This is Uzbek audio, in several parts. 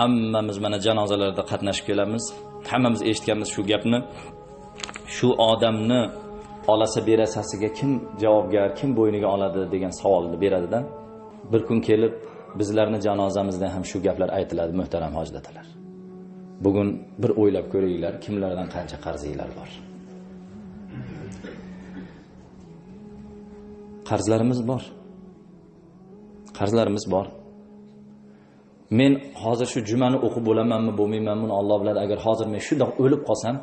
hammamiz mana janozalarda qatnashib kelamiz. Hammamiz eshitganmiz shu gapni. Shu odamni olasa berasasiga kim javobgar kim bo'yniga oladi degan savolni beradida bir kun kelib bizlarni janozamizda ham shu gaplar aytiladi muhtaram hoji dadalar bugun bir o'ylab ko'ringlar kimlardan qancha qarzinglar bor. Qarzlarimiz bor. Qarzlarimiz bor. Men hozir shu jumani o'qib bo'lamanmi bo'lmaymanmi Alloh biladi. Agar hozir men shundoq o'lib qolsam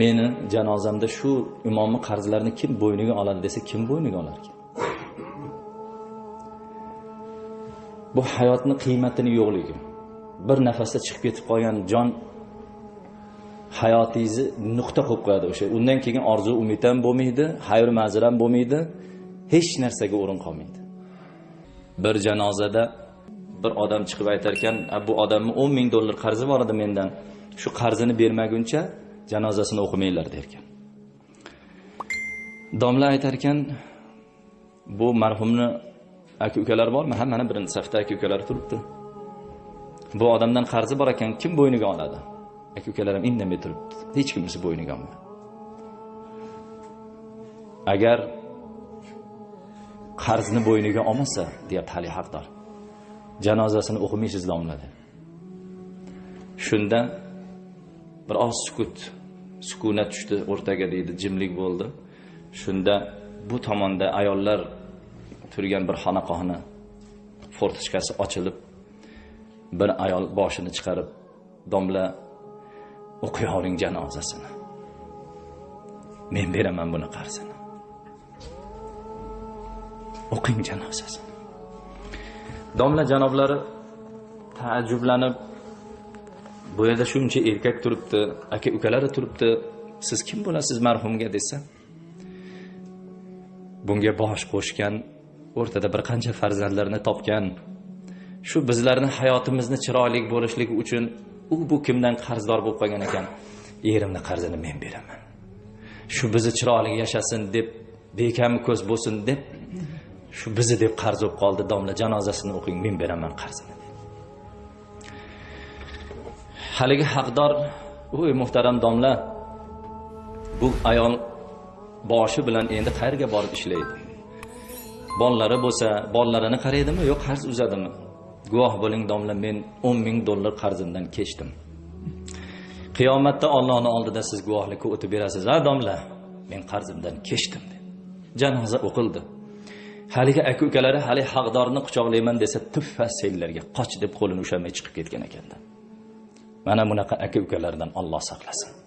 meni janozamda shu imomni qarzlarini kim bo'yniga oladi desa kim bo'yniga olarkan bu hayotni qiymatini yo'qligi. Bir nafasda chiqib ketib qolgan jon hayotingizni nuqta qo'yib qo'yadi o'sha. Undan keyin orzu umid ham bo'lmaydi hayr mazir ham bo'lmaydi hech narsaga o'rin qolmaydi. Bir janozada bir odam chiqib aytar ekan bu odamni o'n ming dollar qarzi bor edi mendan. Shu qarzini bermaguncha janozasini o'qimanglar derkan. Domla aytar ekan bu marhumni aka ukalari bormi? Ha mana birinchi safda aka ukalari turibdi. Bu odamdan qarzi bor ekan kim bo'yniga oladi? Aka ukalarim indamay turibdi. Hech kimisi bo'yniga olmadi. Agar qarzni bo'yniga olmasa deyapti hali haqdor. Janozasini o'qimaysizlar domlada shunda bir oz sukut sukunat tushdi o'rtaga deydi jimlik bo'ldi. Shunda bu tomonda ayollar turgan bir xonaqohni fortichkasi ochilib bir ayol boshini chiqarib domla o'qiyavering janozasini. Men beraman buni qarzini o'qing janozasini. Domla janoblari taajjublanib bu yerda shuncha erkak turibdi aka ukalari turibdi. Siz kim bo'lasiz marhumga desa bunga bosh qo'shgan o'rtada bir qancha farzandlarni topgan shu bizlarni hayotimizni chiroyli bo'lishligi uchun u bu kimdan qarzdor bo'lib qolgan ekan erimni qarzini men beraman. Shu bizni chiroyli yashasin deb bekam ko'z bo'lsin deb shu bizni deb qarz bo'lib qoldi domla janozasini o'qing men beraman qarzini. Haligi haqdor o'y muhtaram domla bu ayol boshi bilan endi qayerga borib ishlaydi? Bolalari bo'lsa bolalarini qaraydimi yo'q qarz uzadimi? Guvoh bo'ling domla men o'n ming dollar qarzimdan kechdim. Qiyomatda ollohni oldida siz guvohlikka o'tib berasiz a domla men qarzimdan kechdim janoza o'qildi. Haligi aka ukalari hali haqdorni quchoqlayman desa tuffa senlarga qoch deb qo'lini ushlamay chiqib ketgan ekanda mana bunaqa aka ukalardan olloh saqlasin.